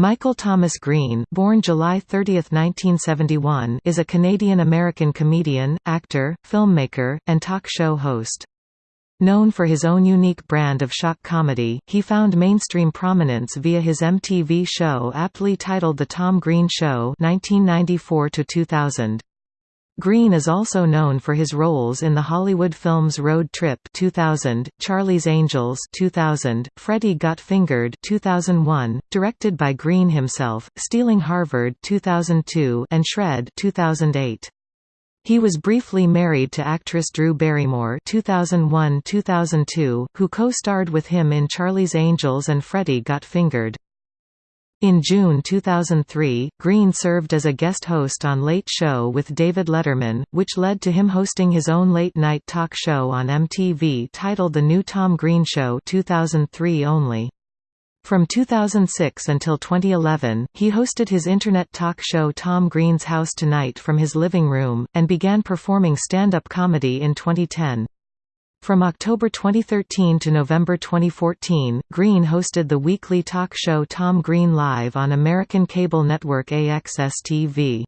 Michael Thomas Green born July 30, 1971, is a Canadian-American comedian, actor, filmmaker, and talk show host. Known for his own unique brand of shock comedy, he found mainstream prominence via his MTV show aptly titled The Tom Green Show 1994 -2000. Green is also known for his roles in the Hollywood films Road Trip 2000, Charlie's Angels 2000, Freddy Got Fingered 2001, directed by Green himself, Stealing Harvard 2002, and Shred 2008. He was briefly married to actress Drew Barrymore 2001–2002, who co-starred with him in Charlie's Angels and Freddy Got Fingered. In June 2003, Green served as a guest host on Late Show with David Letterman, which led to him hosting his own late-night talk show on MTV titled The New Tom Green Show 2003 only. From 2006 until 2011, he hosted his internet talk show Tom Green's House Tonight from his living room, and began performing stand-up comedy in 2010. From October 2013 to November 2014, Green hosted the weekly talk show Tom Green Live on American cable network AXS-TV.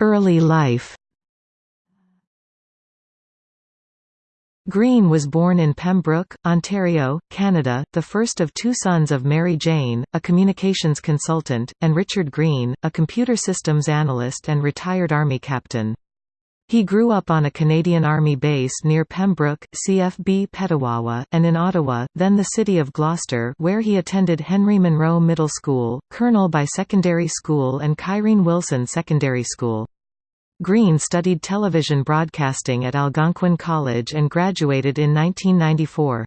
Early life Green was born in Pembroke, Ontario, Canada, the first of two sons of Mary Jane, a communications consultant, and Richard Green, a computer systems analyst and retired Army captain. He grew up on a Canadian Army base near Pembroke, CFB Petawawa, and in Ottawa, then the city of Gloucester where he attended Henry Munro Middle School, Colonel-by Secondary School and Cairine Wilson Secondary School. Green studied television broadcasting at Algonquin College and graduated in 1994.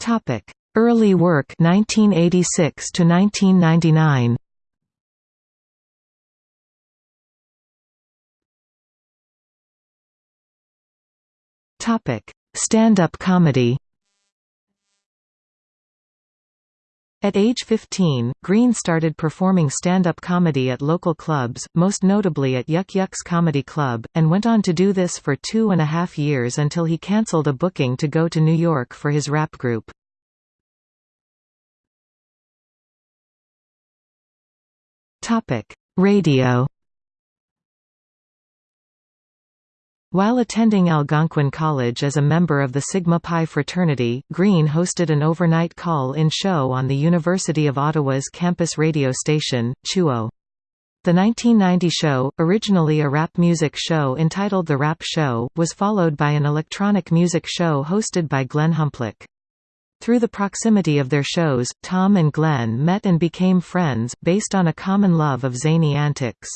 Topic: Early work 1986 to 1999. Topic: Stand-up comedy. At age 15, Green started performing stand-up comedy at local clubs, most notably at Yuk Yuk's Comedy Club, and went on to do this for two and a half years until he cancelled a booking to go to New York for his rap group. Radio While attending Algonquin College as a member of the Sigma Pi fraternity, Green hosted an overnight call-in show on the University of Ottawa's campus radio station, CHUO. The 1990 show, originally a rap music show entitled The Rap Show, was followed by an electronic music show hosted by Glenn Humplick. Through the proximity of their shows, Tom and Glenn met and became friends, based on a common love of zany antics.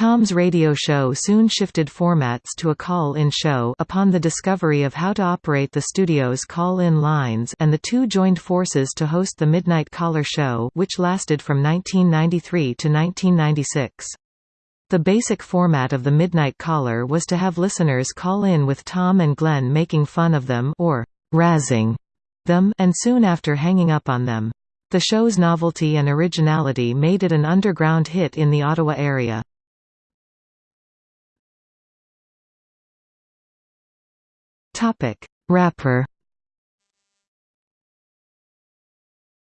Tom's radio show soon shifted formats to a call-in show upon the discovery of how to operate the studio's call-in lines and the two joined forces to host the Midnight Caller show which lasted from 1993 to 1996. The basic format of the Midnight Caller was to have listeners call in with Tom and Glenn making fun of them or razzing them and soon after hanging up on them. The show's novelty and originality made it an underground hit in the Ottawa area. Topic: Rapper.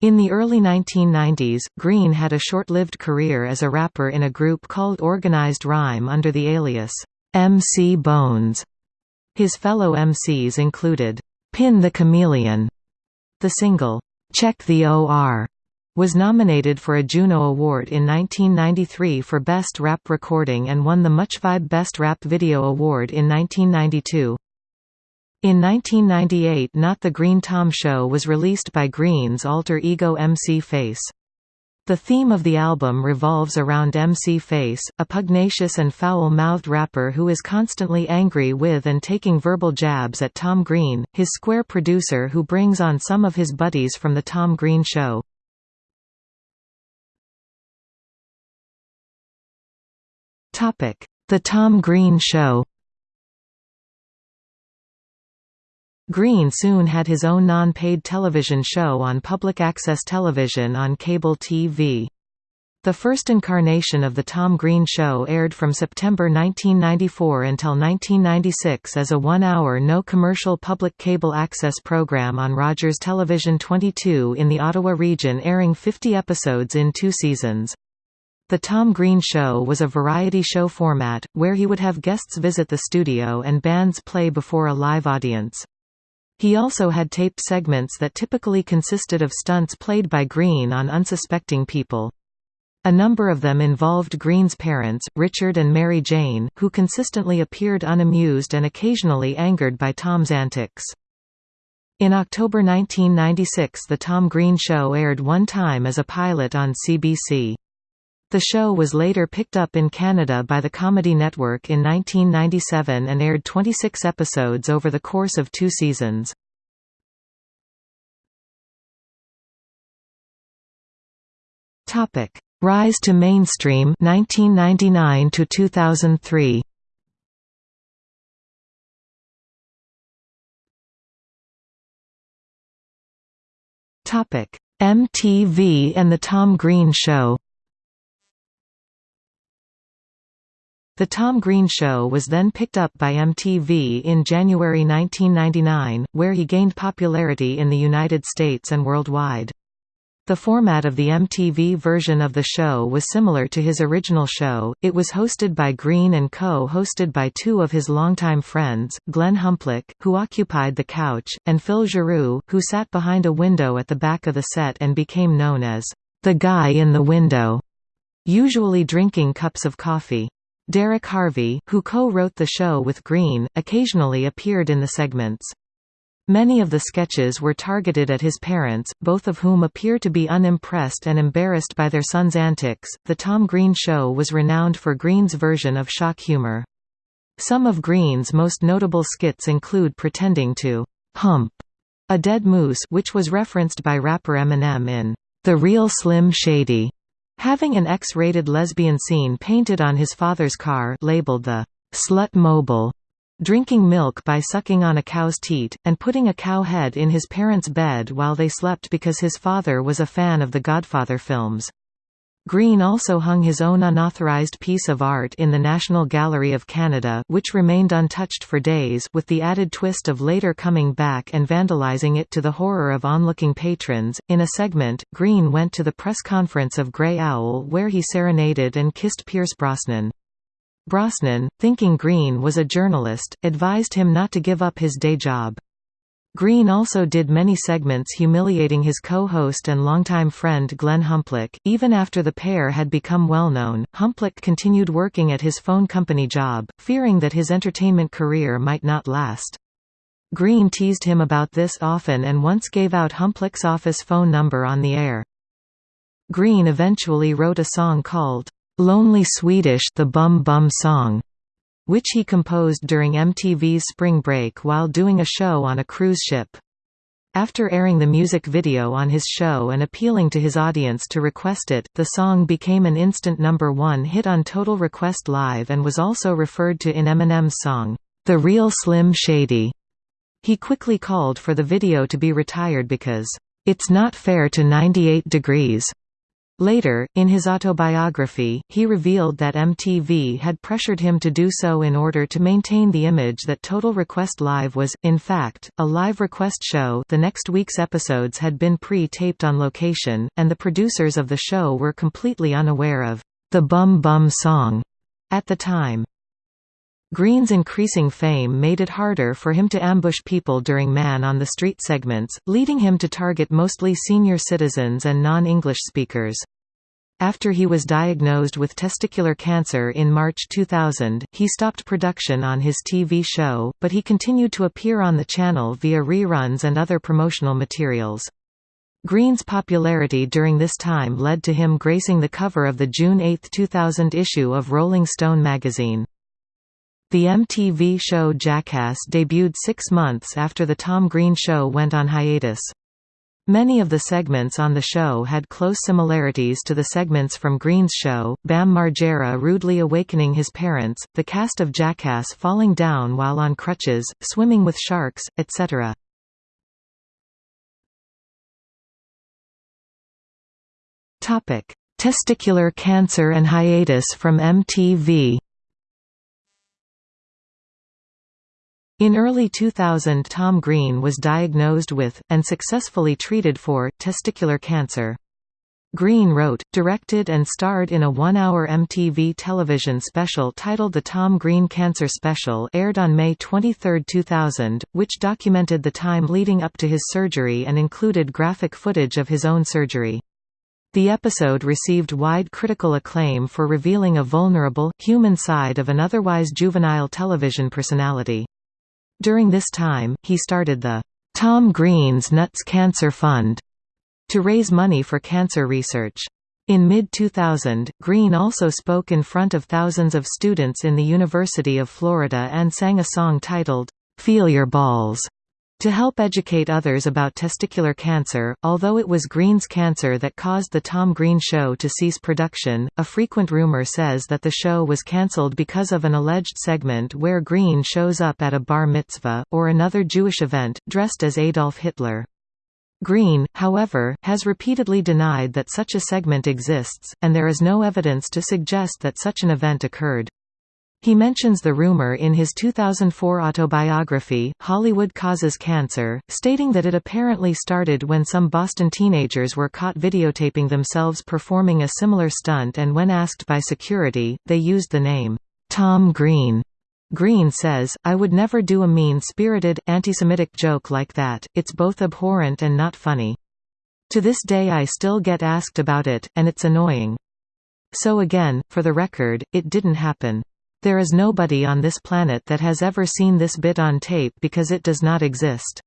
In the early 1990s, Green had a short-lived career as a rapper in a group called Organized Rhyme under the alias, MC Bones. His fellow MCs included, Pin the Chameleon. The single, Check the OR, was nominated for a Juno Award in 1993 for Best Rap Recording and won the MuchVibe Best Rap Video Award in 1992. In 1998 Not the Green Tom Show was released by Green's alter ego MC Face. The theme of the album revolves around MC Face, a pugnacious and foul-mouthed rapper who is constantly angry with and taking verbal jabs at Tom Green, his square producer who brings on some of his buddies from The Tom Green Show. The Tom Green Show Green soon had his own non-paid television show on public access television on cable TV. The first incarnation of The Tom Green Show aired from September 1994 until 1996 as a one-hour no-commercial public cable access program on Rogers Television 22 in the Ottawa region airing 50 episodes in two seasons. The Tom Green Show was a variety show format, where he would have guests visit the studio and bands play before a live audience. He also had taped segments that typically consisted of stunts played by Green on unsuspecting people. A number of them involved Green's parents, Richard and Mary Jane, who consistently appeared unamused and occasionally angered by Tom's antics. In October 1996 The Tom Green Show aired one time as a pilot on CBC. The show was later picked up in Canada by the Comedy Network in 1997 and aired 26 episodes over the course of two seasons. Topic: Rise to mainstream 1999 to 2003. Topic: MTV and the Tom Green Show. The Tom Green Show was then picked up by MTV in January 1999, where he gained popularity in the United States and worldwide. The format of the MTV version of the show was similar to his original show, it was hosted by Green and co-hosted by two of his longtime friends, Glenn Humplick, who occupied the couch, and Phil Giroux, who sat behind a window at the back of the set and became known as, "...the guy in the window", usually drinking cups of coffee. Derek Harvey, who co-wrote the show with Green, occasionally appeared in the segments. Many of the sketches were targeted at his parents, both of whom appear to be unimpressed and embarrassed by their son's antics. The Tom Green Show was renowned for Green's version of shock humor. Some of Green's most notable skits include pretending to hump a dead moose, which was referenced by rapper Eminem in The Real Slim Shady, having an X-rated lesbian scene painted on his father's car labeled the Slut Mobile drinking milk by sucking on a cow's teat, and putting a cow head in his parents' bed while they slept because his father was a fan of the Godfather films. Green also hung his own unauthorized piece of art in the National Gallery of Canada which remained untouched for days with the added twist of later coming back and vandalizing it to the horror of onlooking patrons. In a segment, Green went to the press conference of Grey Owl where he serenaded and kissed Pierce Brosnan. Brosnan, thinking Green was a journalist, advised him not to give up his day job. Green also did many segments humiliating his co-host and longtime friend Glenn Humplick. Even after the pair had become well-known, Humplick continued working at his phone company job, fearing that his entertainment career might not last. Green teased him about this often and once gave out Humplick's office phone number on the air. Green eventually wrote a song called, Lonely Swedish the Bum Bum Song, which he composed during MTV's spring break while doing a show on a cruise ship. After airing the music video on his show and appealing to his audience to request it, the song became an instant number one hit on Total Request Live and was also referred to in Eminem's song, The Real Slim Shady. He quickly called for the video to be retired because, It's not fair to 98 Degrees. Later, in his autobiography, he revealed that MTV had pressured him to do so in order to maintain the image that Total Request Live was, in fact, a live request show the next week's episodes had been pre-taped on location, and the producers of the show were completely unaware of the Bum Bum song at the time. Green's increasing fame made it harder for him to ambush people during Man on the Street segments, leading him to target mostly senior citizens and non-English speakers. After he was diagnosed with testicular cancer in March 2000, he stopped production on his TV show, but he continued to appear on the channel via reruns and other promotional materials. Green's popularity during this time led to him gracing the cover of the June 8, 2000 issue of Rolling Stone magazine. The MTV show Jackass debuted six months after The Tom Green Show went on hiatus. Many of the segments on the show had close similarities to the segments from Green's show, Bam Margera rudely awakening his parents, the cast of Jackass falling down while on crutches, swimming with sharks, etc. "'Testicular Cancer and Hiatus from MTV' In early 2000 Tom Green was diagnosed with, and successfully treated for, testicular cancer. Green wrote, directed and starred in a one-hour MTV television special titled The Tom Green Cancer Special aired on May 23, 2000, which documented the time leading up to his surgery and included graphic footage of his own surgery. The episode received wide critical acclaim for revealing a vulnerable, human side of an otherwise juvenile television personality. During this time, he started the Tom Green's Nuts Cancer Fund to raise money for cancer research. In mid-2000, Green also spoke in front of thousands of students in the University of Florida and sang a song titled, "'Feel Your Balls' To help educate others about testicular cancer, although it was Green's cancer that caused The Tom Green Show to cease production, a frequent rumor says that the show was cancelled because of an alleged segment where Green shows up at a bar mitzvah, or another Jewish event, dressed as Adolf Hitler. Green, however, has repeatedly denied that such a segment exists, and there is no evidence to suggest that such an event occurred. He mentions the rumor in his 2004 autobiography, Hollywood Causes Cancer, stating that it apparently started when some Boston teenagers were caught videotaping themselves performing a similar stunt and when asked by security, they used the name, Tom Green. Green says, I would never do a mean-spirited, anti-Semitic joke like that, it's both abhorrent and not funny. To this day I still get asked about it, and it's annoying. So again, for the record, it didn't happen. There is nobody on this planet that has ever seen this bit on tape because it does not exist.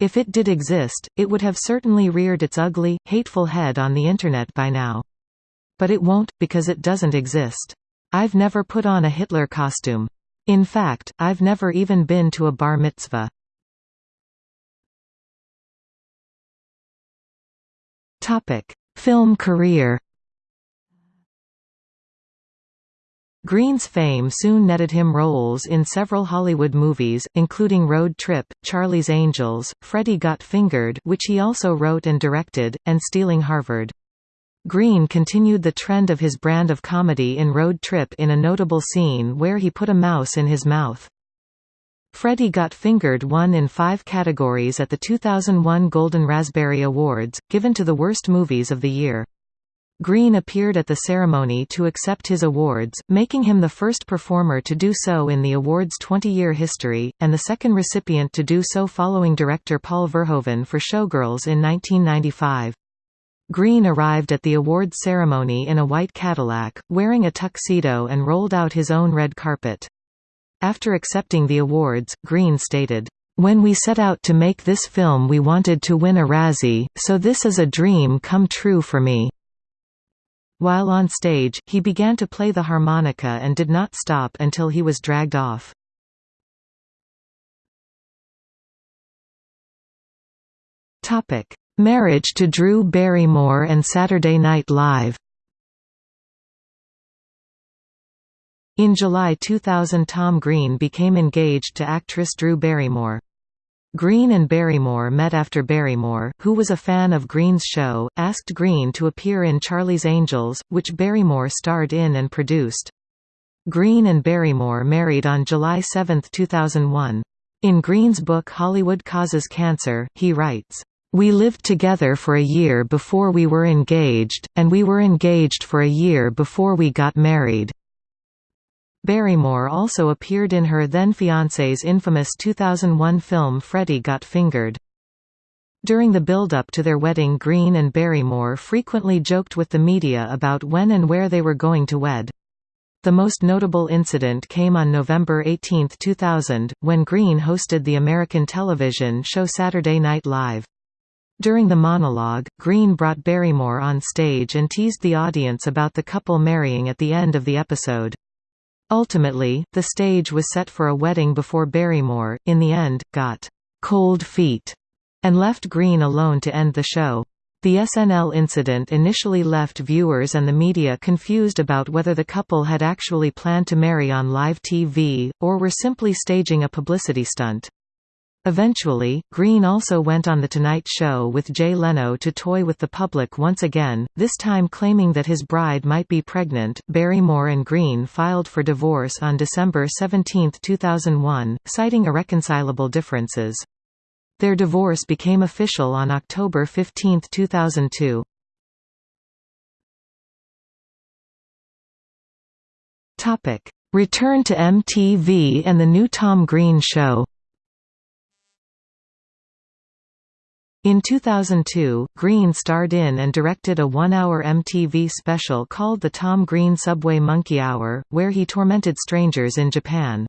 If it did exist, it would have certainly reared its ugly, hateful head on the Internet by now. But it won't, because it doesn't exist. I've never put on a Hitler costume. In fact, I've never even been to a bar mitzvah. Film career Green's fame soon netted him roles in several Hollywood movies, including Road Trip, Charlie's Angels, Freddy Got Fingered which he also wrote and directed, and Stealing Harvard. Green continued the trend of his brand of comedy in Road Trip in a notable scene where he put a mouse in his mouth. Freddy Got Fingered won in five categories at the 2001 Golden Raspberry Awards, given to the worst movies of the year. Green appeared at the ceremony to accept his awards, making him the first performer to do so in the award's 20-year history, and the second recipient to do so following director Paul Verhoeven for Showgirls in 1995. Green arrived at the awards ceremony in a white Cadillac, wearing a tuxedo and rolled out his own red carpet. After accepting the awards, Green stated, "...when we set out to make this film we wanted to win a Razzie, so this is a dream come true for me." While on stage, he began to play the harmonica and did not stop until he was dragged off. Marriage to Drew Barrymore and Saturday Night Live In July 2000 Tom Green became engaged to actress Drew Barrymore. Green and Barrymore met after Barrymore, who was a fan of Green's show, asked Green to appear in Charlie's Angels, which Barrymore starred in and produced. Green and Barrymore married on July 7, 2001. In Green's book Hollywood Causes Cancer, he writes, "...we lived together for a year before we were engaged, and we were engaged for a year before we got married." Barrymore also appeared in her then-fiancé's infamous 2001 film Freddy Got Fingered. During the build-up to their wedding Green and Barrymore frequently joked with the media about when and where they were going to wed. The most notable incident came on November 18, 2000, when Green hosted the American television show Saturday Night Live. During the monologue, Green brought Barrymore on stage and teased the audience about the couple marrying at the end of the episode. Ultimately, the stage was set for a wedding before Barrymore, in the end, got «cold feet» and left Green alone to end the show. The SNL incident initially left viewers and the media confused about whether the couple had actually planned to marry on live TV, or were simply staging a publicity stunt. Eventually, Green also went on The Tonight Show with Jay Leno to toy with the public once again, this time claiming that his bride might be pregnant. Barrymore and Green filed for divorce on December 17, 2001, citing irreconcilable differences. Their divorce became official on October 15, 2002. Topic: Return to MTV and the new Tom Green show. In 2002, Green starred in and directed a one-hour MTV special called The Tom Green Subway Monkey Hour, where he tormented strangers in Japan.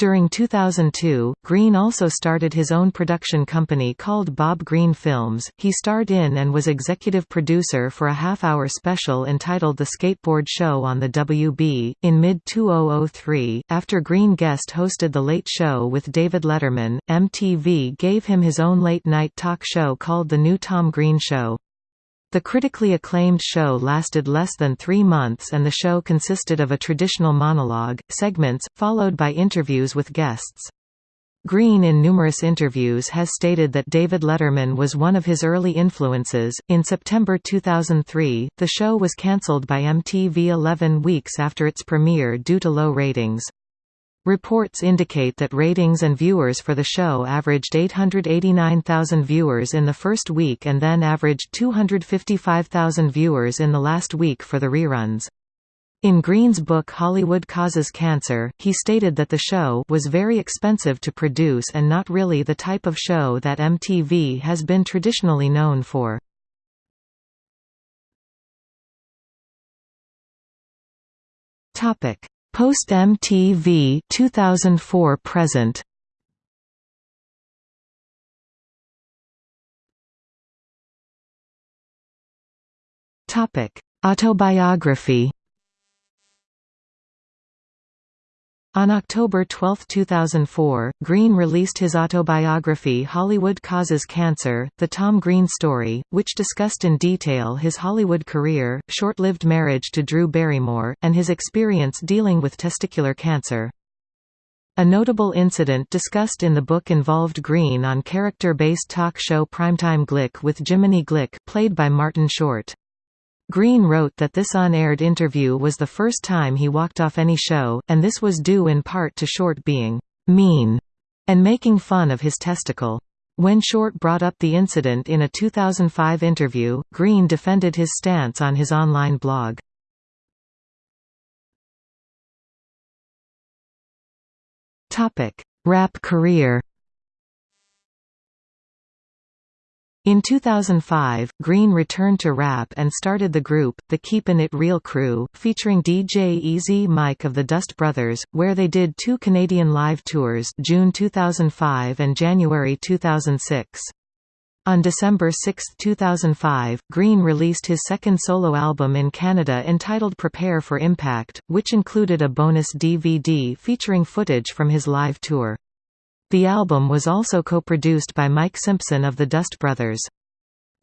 During 2002, Green also started his own production company called Bob Green Films. He starred in and was executive producer for a half hour special entitled The Skateboard Show on the WB. In mid 2003, after Green guest hosted The Late Show with David Letterman, MTV gave him his own late night talk show called The New Tom Green Show. The critically acclaimed show lasted less than three months and the show consisted of a traditional monologue, segments, followed by interviews with guests. Green in numerous interviews has stated that David Letterman was one of his early influences. In September 2003, the show was cancelled by MTV 11 weeks after its premiere due to low ratings. Reports indicate that ratings and viewers for the show averaged 889,000 viewers in the first week and then averaged 255,000 viewers in the last week for the reruns. In Green's book Hollywood Causes Cancer, he stated that the show was very expensive to produce and not really the type of show that MTV has been traditionally known for. Topic: Post MTV 2004 present. Topic Autobiography On October 12, 2004, Green released his autobiography Hollywood Causes Cancer, The Tom Green Story, which discussed in detail his Hollywood career, short-lived marriage to Drew Barrymore, and his experience dealing with testicular cancer. A notable incident discussed in the book involved Green on character-based talk show Primetime Glick with Jiminy Glick, played by Martin Short. Green wrote that this unaired interview was the first time he walked off any show, and this was due in part to Short being «mean» and making fun of his testicle. When Short brought up the incident in a 2005 interview, Green defended his stance on his online blog. Rap career In 2005, Green returned to rap and started the group, the Keepin' It Real Crew, featuring DJ Easy Mike of the Dust Brothers, where they did two Canadian live tours June 2005 and January 2006. On December 6, 2005, Green released his second solo album in Canada entitled Prepare for Impact, which included a bonus DVD featuring footage from his live tour. The album was also co-produced by Mike Simpson of the Dust Brothers.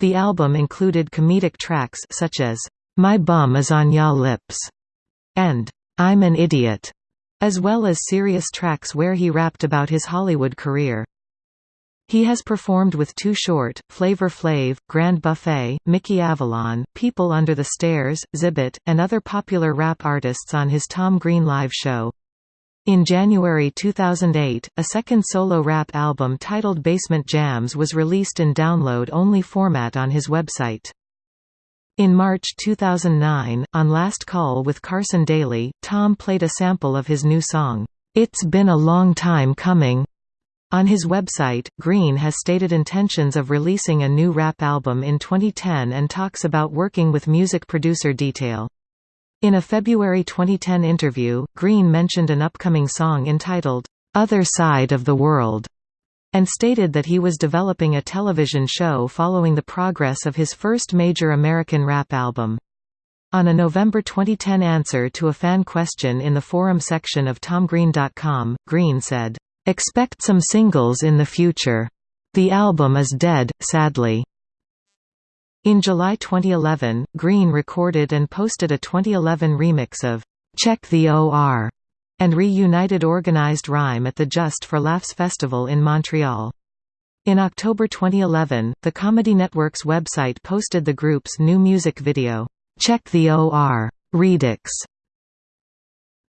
The album included comedic tracks such as, My Bum Is On Ya Lips, and I'm an Idiot, as well as serious tracks where he rapped about his Hollywood career. He has performed with Too Short, Flavor Flav, Grand Buffet, Mickey Avalon, People Under the Stairs, Xzibit, and other popular rap artists on his Tom Green live show. In January 2008, a second solo rap album titled Basement Jams was released in download-only format on his website. In March 2009, on Last Call with Carson Daly, Tom played a sample of his new song, It's Been a Long Time Coming. On his website, Green has stated intentions of releasing a new rap album in 2010 and talks about working with music producer Detail. In a February 2010 interview, Green mentioned an upcoming song entitled, "'Other Side of the World' and stated that he was developing a television show following the progress of his first major American rap album. On a November 2010 answer to a fan question in the forum section of TomGreen.com, Green said, "'Expect some singles in the future. The album is dead, sadly. In July 2011, Green recorded and posted a 2011 remix of "'Check the OR' and reunited organized rhyme at the Just for Laughs Festival in Montreal. In October 2011, the Comedy Network's website posted the group's new music video, Check the OR Redux.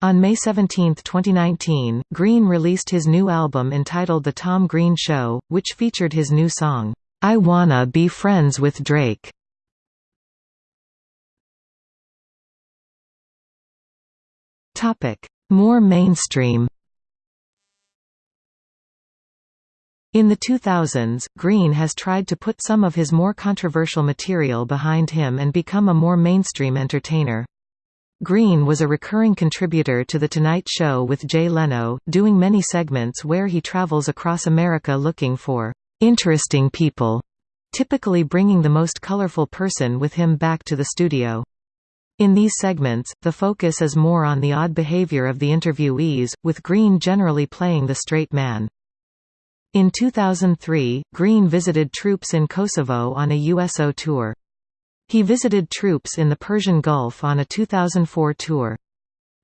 On May 17, 2019, Green released his new album entitled The Tom Green Show, which featured his new song, I Wanna Be Friends with Drake. More mainstream In the 2000s, Green has tried to put some of his more controversial material behind him and become a more mainstream entertainer. Green was a recurring contributor to The Tonight Show with Jay Leno, doing many segments where he travels across America looking for interesting people, typically bringing the most colorful person with him back to the studio. In these segments, the focus is more on the odd behavior of the interviewees, with Green generally playing the straight man. In 2003, Green visited troops in Kosovo on a USO tour. He visited troops in the Persian Gulf on a 2004 tour.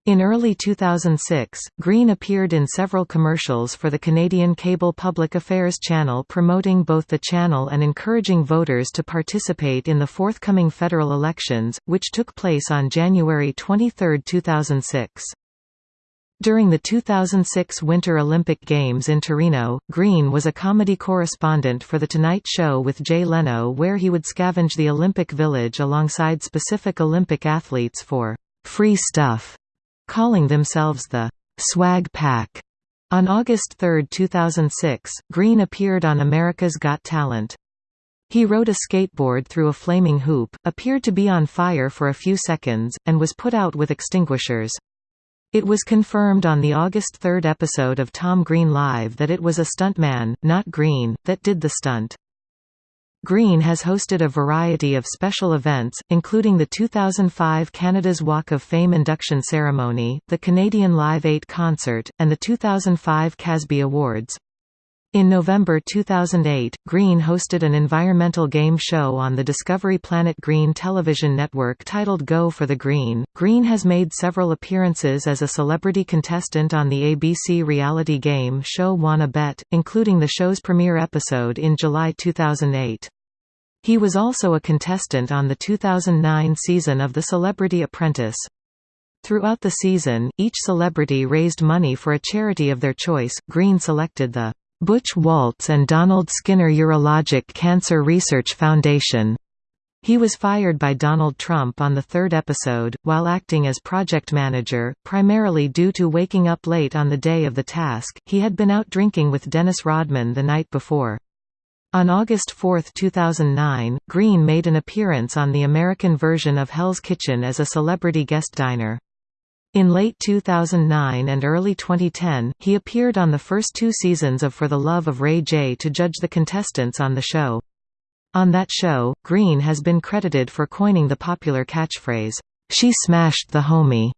In early 2006, Green appeared in several commercials for the Canadian Cable Public Affairs channel promoting both the channel and encouraging voters to participate in the forthcoming federal elections, which took place on January 23, 2006. During the 2006 Winter Olympic Games in Torino, Green was a comedy correspondent for The Tonight Show with Jay Leno where he would scavenge the Olympic Village alongside specific Olympic athletes for «free stuff», calling themselves the «Swag Pack». On August 3, 2006, Green appeared on America's Got Talent. He rode a skateboard through a flaming hoop, appeared to be on fire for a few seconds, and was put out with extinguishers. It was confirmed on the August 3 episode of Tom Green Live that it was a stuntman, not Green, that did the stunt. Green has hosted a variety of special events, including the 2005 Canada's Walk of Fame induction ceremony, the Canadian Live 8 concert, and the 2005 Casby Awards. In November 2008, Green hosted an environmental game show on the Discovery Planet Green television network titled Go for the Green. Green has made several appearances as a celebrity contestant on the ABC reality game show Wanna Bet, including the show's premiere episode in July 2008. He was also a contestant on the 2009 season of The Celebrity Apprentice. Throughout the season, each celebrity raised money for a charity of their choice. Green selected the Butch Walts and Donald Skinner Urologic Cancer Research Foundation. He was fired by Donald Trump on the third episode, while acting as project manager, primarily due to waking up late on the day of the task. He had been out drinking with Dennis Rodman the night before. On August 4, 2009, Green made an appearance on the American version of Hell's Kitchen as a celebrity guest diner. In late 2009 and early 2010, he appeared on the first two seasons of For the Love of Ray J to judge the contestants on the show. On that show, Green has been credited for coining the popular catchphrase, "'She smashed the homie'".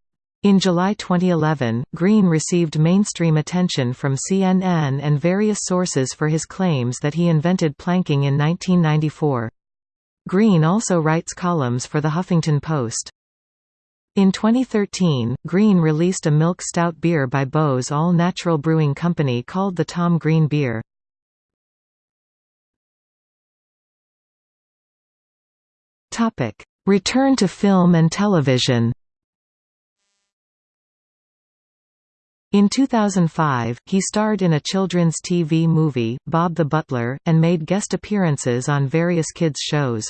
In July 2011, Green received mainstream attention from CNN and various sources for his claims that he invented planking in 1994. Green also writes columns for The Huffington Post. In 2013, Green released a milk stout beer by Beau's All Natural Brewing Company called the Tom Green Beer. Return to film and television In 2005, he starred in a children's TV movie, Bob the Butler, and made guest appearances on various kids' shows.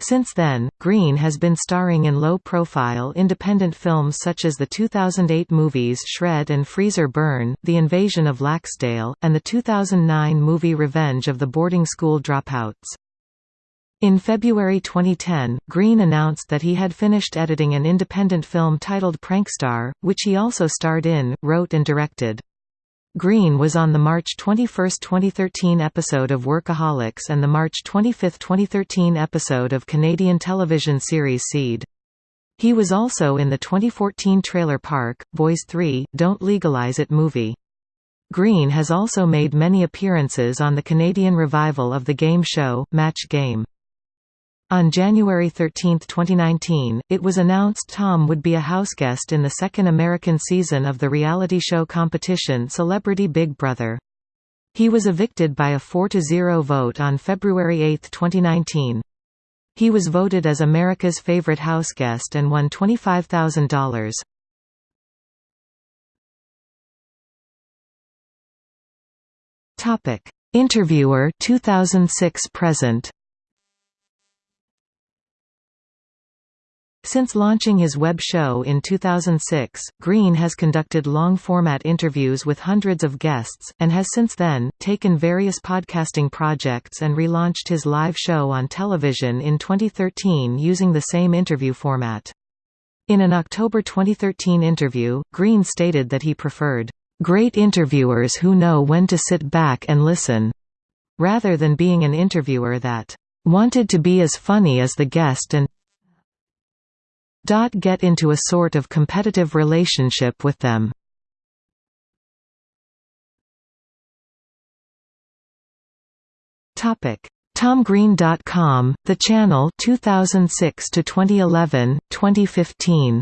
Since then, Green has been starring in low-profile independent films such as the 2008 movies Shred and Freezer Burn, The Invasion of Laxdale, and the 2009 movie Revenge of the Boarding School Dropouts. In February 2010, Green announced that he had finished editing an independent film titled Prankstar, which he also starred in, wrote and directed. Green was on the March 21, 2013 episode of Workaholics and the March 25, 2013 episode of Canadian television series Seed. He was also in the 2014 Trailer Park, Boys 3, Don't Legalize It movie. Green has also made many appearances on the Canadian revival of the game show, Match Game. On January 13, 2019, it was announced Tom would be a houseguest in the second American season of the reality show competition Celebrity Big Brother. He was evicted by a 4–0 vote on February 8, 2019. He was voted as America's favorite houseguest and won $25,000. Topic: Interviewer 2006 present. Since launching his web show in 2006, Green has conducted long-format interviews with hundreds of guests, and has since then, taken various podcasting projects and relaunched his live show on television in 2013 using the same interview format. In an October 2013 interview, Green stated that he preferred, "...great interviewers who know when to sit back and listen," rather than being an interviewer that "...wanted to be as funny as the guest and get into a sort of competitive relationship with them. Topic: TomGreen.com, the channel 2006 to 2011, 2015.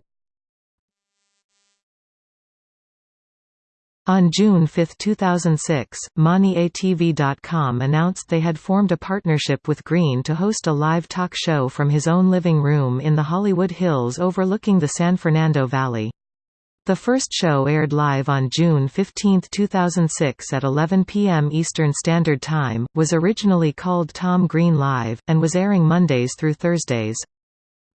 On June 5, 2006, MoneyATV.com announced they had formed a partnership with Green to host a live talk show from his own living room in the Hollywood Hills overlooking the San Fernando Valley. The first show aired live on June 15, 2006 at 11 p.m. Eastern Standard Time, was originally called Tom Green Live, and was airing Mondays through Thursdays.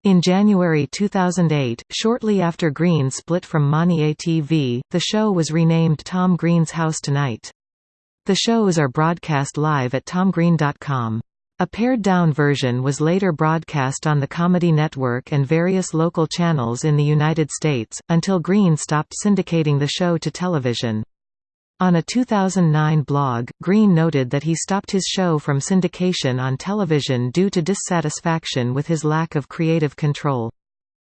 In January 2008, shortly after Green split from Money-ATV, the show was renamed Tom Green's House Tonight. The shows are broadcast live at tomgreen.com. A pared-down version was later broadcast on the Comedy Network and various local channels in the United States, until Green stopped syndicating the show to television. On a 2009 blog, Green noted that he stopped his show from syndication on television due to dissatisfaction with his lack of creative control.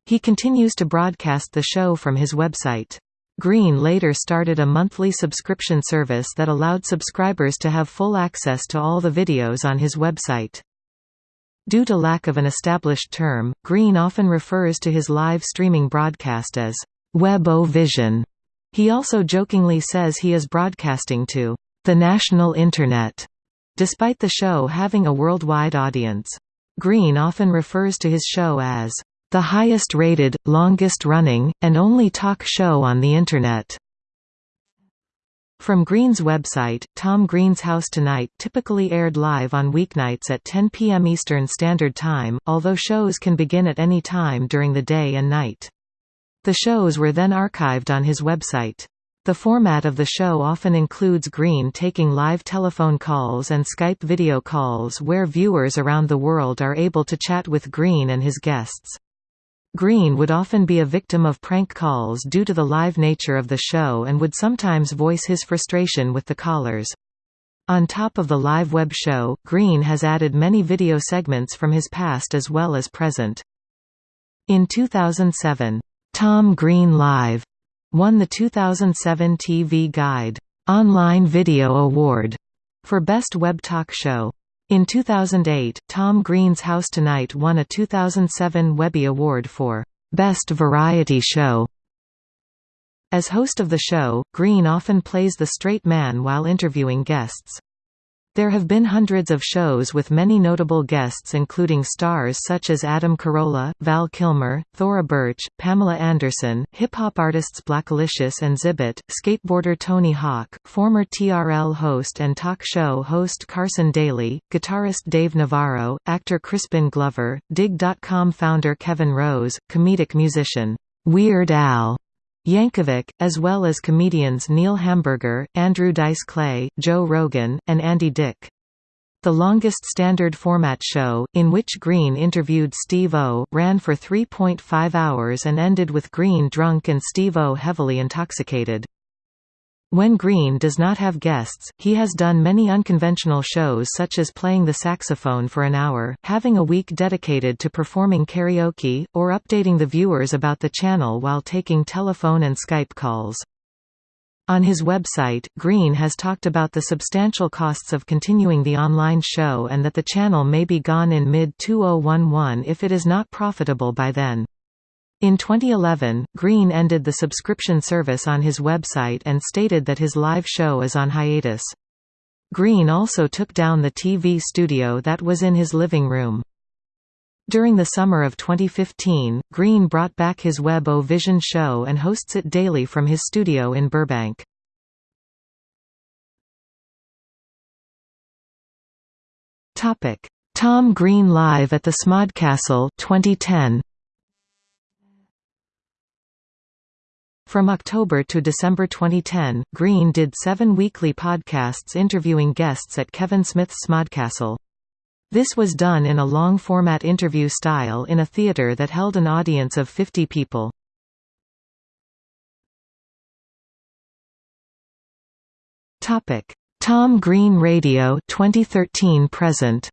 He continues to broadcast the show from his website. Green later started a monthly subscription service that allowed subscribers to have full access to all the videos on his website. Due to lack of an established term, Green often refers to his live streaming broadcast as Web-O-Vision. He also jokingly says he is broadcasting to the national Internet, despite the show having a worldwide audience. Green often refers to his show as the highest-rated, longest-running, and only talk show on the Internet. From Green's website, Tom Green's House Tonight typically aired live on weeknights at 10 p.m. Eastern Standard Time, although shows can begin at any time during the day and night. The shows were then archived on his website. The format of the show often includes Green taking live telephone calls and Skype video calls where viewers around the world are able to chat with Green and his guests. Green would often be a victim of prank calls due to the live nature of the show and would sometimes voice his frustration with the callers. On top of the live web show, Green has added many video segments from his past as well as present. In 2007, Tom Green Live won the 2007 TV Guide Online Video Award for Best Web Talk Show. In 2008, Tom Green's House Tonight won a 2007 Webby Award for Best Variety Show. As host of the show, Green often plays the straight man while interviewing guests. There have been hundreds of shows with many notable guests including stars such as Adam Carolla, Val Kilmer, Thora Birch, Pamela Anderson, hip-hop artists Blackalicious and Xzibit, skateboarder Tony Hawk, former TRL host and talk show host Carson Daly, guitarist Dave Navarro, actor Crispin Glover, Digg.com founder Kevin Rose, comedic musician Weird Al, Yankovic, as well as comedians Neil Hamburger, Andrew Dice Clay, Joe Rogan, and Andy Dick. The longest standard format show, in which Green interviewed Steve-O, ran for 3.5 hours and ended with Green drunk and Steve-O heavily intoxicated. When Green does not have guests, he has done many unconventional shows such as playing the saxophone for an hour, having a week dedicated to performing karaoke, or updating the viewers about the channel while taking telephone and Skype calls. On his website, Green has talked about the substantial costs of continuing the online show and that the channel may be gone in mid-2011 if it is not profitable by then. In 2011, Green ended the subscription service on his website and stated that his live show is on hiatus. Green also took down the TV studio that was in his living room. During the summer of 2015, Green brought back his Web O Vision show and hosts it daily from his studio in Burbank. Tom Green live at the Smodcastle 2010. From October to December 2010, Green did seven weekly podcasts interviewing guests at Kevin Smith's Smodcastle. This was done in a long-format interview style in a theater that held an audience of 50 people. Tom Green Radio 2013 present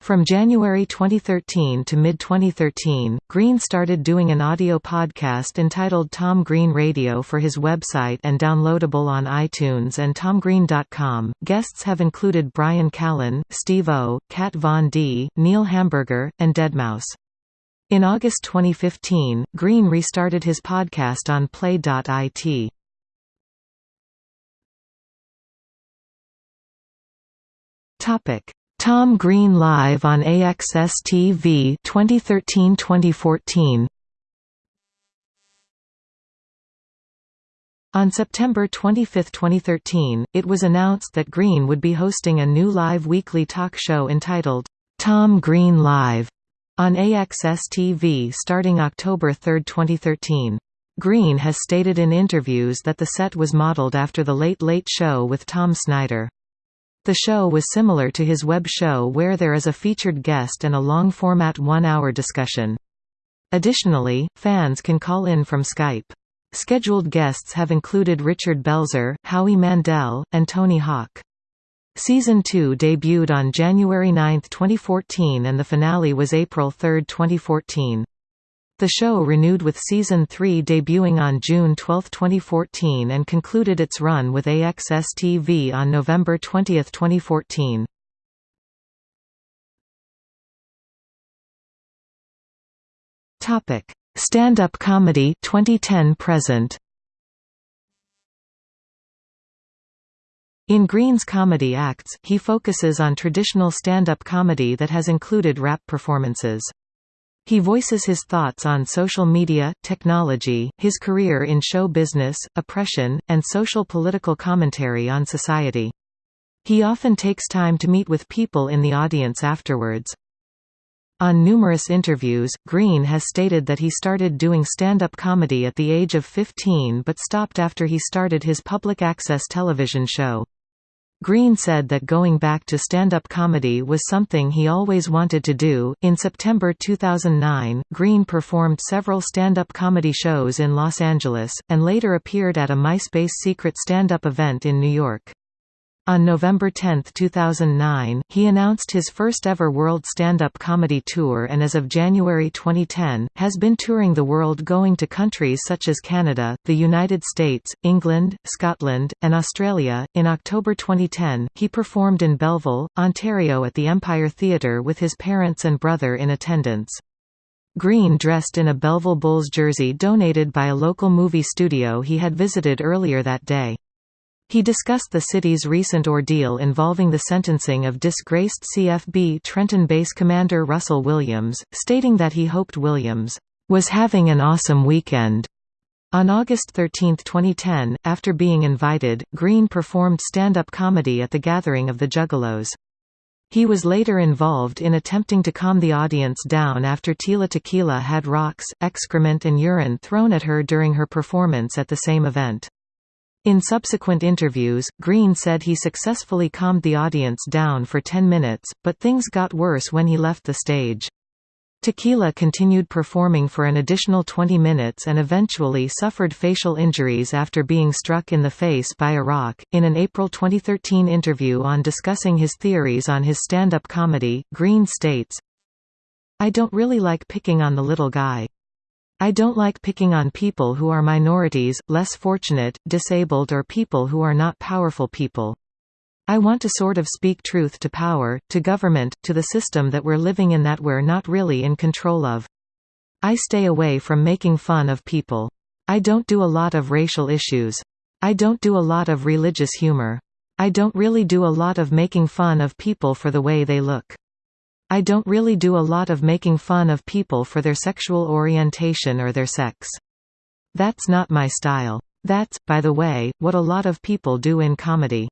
From January 2013 to mid-2013, Green started doing an audio podcast entitled Tom Green Radio for his website and downloadable on iTunes and tomgreen.com. Guests have included Bryan Callen, Steve O, Kat Von D, Neil Hamburger, and Deadmau5. In August 2015, Green restarted his podcast on Play.it. Topic Tom Green Live on AXS TV 2013-2014 On September 25, 2013, it was announced that Green would be hosting a new live weekly talk show entitled, Tom Green Live, on AXS TV starting October 3, 2013. Green has stated in interviews that the set was modeled after The Late Late Show with Tom Snyder. The show was similar to his web show where there is a featured guest and a long-format one-hour discussion. Additionally, fans can call in from Skype. Scheduled guests have included Richard Belzer, Howie Mandel, and Tony Hawk. Season 2 debuted on January 9, 2014 and the finale was April 3, 2014. The show renewed with Season 3 debuting on June 12, 2014 and concluded its run with AXS TV on November 20, 2014. Topic: Stand-up comedy 2010 present In Green's comedy acts, he focuses on traditional stand-up comedy that has included rap performances. He voices his thoughts on social media, technology, his career in show business, oppression, and social political commentary on society. He often takes time to meet with people in the audience afterwards. On numerous interviews, Green has stated that he started doing stand-up comedy at the age of 15 but stopped after he started his public access television show. Green said that going back to stand-up comedy was something he always wanted to do. In September 2009, Green performed several stand-up comedy shows in Los Angeles and later appeared at a MySpace secret stand-up event in New York. On November 10, 2009, he announced his first-ever World Stand-Up Comedy Tour and as of January 2010, has been touring the world going to countries such as Canada, the United States, England, Scotland, and Australia. In October 2010, he performed in Belleville, Ontario at the Empire Theatre with his parents and brother in attendance. Green dressed in a Belleville Bulls jersey donated by a local movie studio he had visited earlier that day. He discussed the city's recent ordeal involving the sentencing of disgraced CFB Trenton base commander Russell Williams, stating that he hoped Williams was having an awesome weekend. On August 13, 2010, after being invited, Green performed stand-up comedy at the gathering of the Juggalos. He was later involved in attempting to calm the audience down after Tila Tequila had rocks, excrement and urine thrown at her during her performance at the same event. In subsequent interviews, Green said he successfully calmed the audience down for 10 minutes, but things got worse when he left the stage. Tequila continued performing for an additional 20 minutes and eventually suffered facial injuries after being struck in the face by a rock. In an April 2013 interview on discussing his theories on his stand up comedy, Green states, I don't really like picking on the little guy. I don't like picking on people who are minorities, less fortunate, disabled or people who are not powerful people. I want to sort of speak truth to power, to government, to the system that we're living in that we're not really in control of. I stay away from making fun of people. I don't do a lot of racial issues. I don't do a lot of religious humor. I don't really do a lot of making fun of people for the way they look. I don't really do a lot of making fun of people for their sexual orientation or their sex. That's not my style. That's, by the way, what a lot of people do in comedy.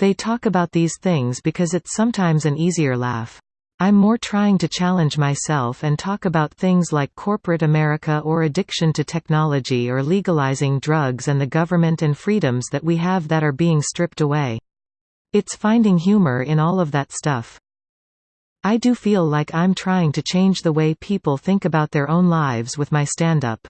They talk about these things because it's sometimes an easier laugh. I'm more trying to challenge myself and talk about things like corporate America or addiction to technology or legalizing drugs and the government and freedoms that we have that are being stripped away. It's finding humor in all of that stuff. I do feel like I'm trying to change the way people think about their own lives with my stand-up.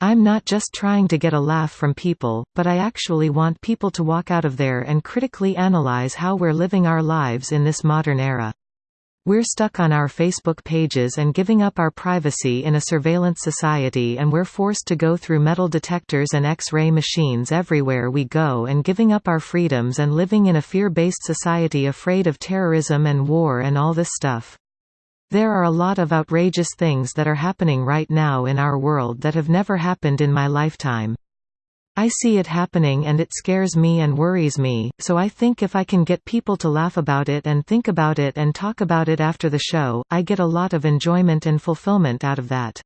I'm not just trying to get a laugh from people, but I actually want people to walk out of there and critically analyze how we're living our lives in this modern era. We're stuck on our Facebook pages and giving up our privacy in a surveillance society and we're forced to go through metal detectors and X-ray machines everywhere we go and giving up our freedoms and living in a fear-based society afraid of terrorism and war and all this stuff. There are a lot of outrageous things that are happening right now in our world that have never happened in my lifetime. I see it happening and it scares me and worries me, so I think if I can get people to laugh about it and think about it and talk about it after the show, I get a lot of enjoyment and fulfillment out of that.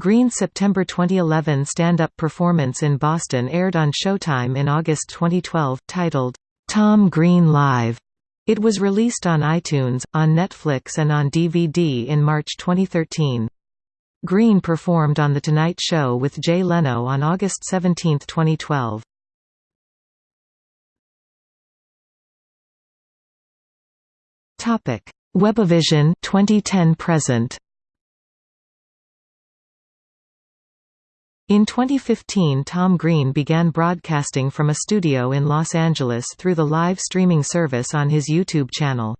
Green's September 2011 stand-up performance in Boston aired on Showtime in August 2012, titled, Tom Green Live. It was released on iTunes, on Netflix and on DVD in March 2013. Green performed on The Tonight Show with Jay Leno on August 17, 2012. Topic: Webovision 2010 present. In 2015 Tom Green began broadcasting from a studio in Los Angeles through the live streaming service on his YouTube channel.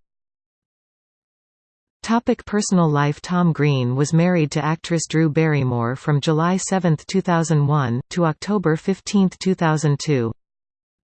Topic personal life Tom Green was married to actress Drew Barrymore from July 7, 2001, to October 15, 2002.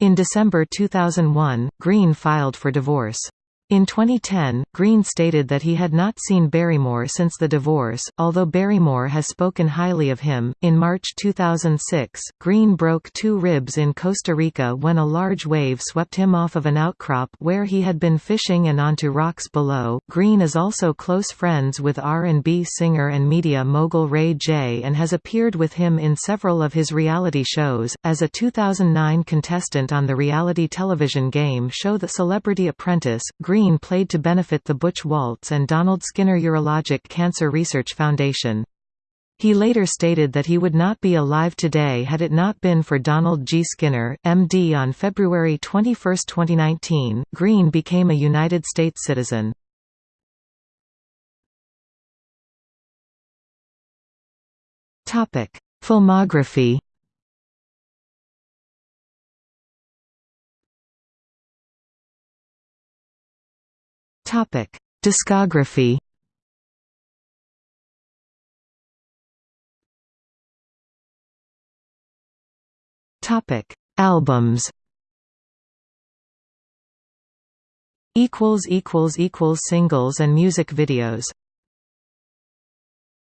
In December 2001, Green filed for divorce. In 2010, Green stated that he had not seen Barrymore since the divorce, although Barrymore has spoken highly of him. In March 2006, Green broke two ribs in Costa Rica when a large wave swept him off of an outcrop where he had been fishing and onto rocks below. Green is also close friends with R&B singer and media mogul Ray J and has appeared with him in several of his reality shows. As a 2009 contestant on the reality television game show The Celebrity Apprentice, Green Green played to benefit the Butch Walts and Donald Skinner Urologic Cancer Research Foundation. He later stated that he would not be alive today had it not been for Donald G. Skinner, MD. On February 21, 2019, Green became a United States citizen. Filmography Topic: Discography. Topic: Albums. Equals equals equals singles and music videos.